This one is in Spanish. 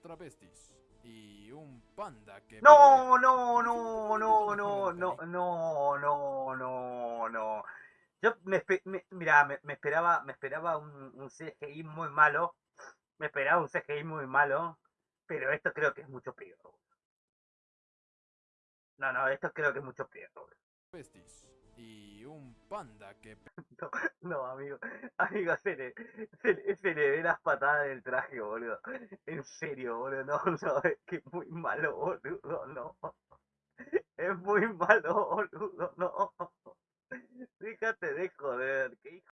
travestis y un panda que... No, no, no, no, no, no, no, no, no, no. Yo me, me mira, me, me, esperaba, me esperaba un, un CGI muy malo. Me esperaba un CGI muy malo. Pero esto creo que es mucho peor. No, no, esto creo que es mucho peor. Travestis y un panda que... No, amigo, amigo, se le, se, le, se le ve las patadas del traje, boludo. En serio, boludo, no, no, es que es muy malo, boludo, no. Es muy malo, boludo, no. Fíjate de joder, que hijo.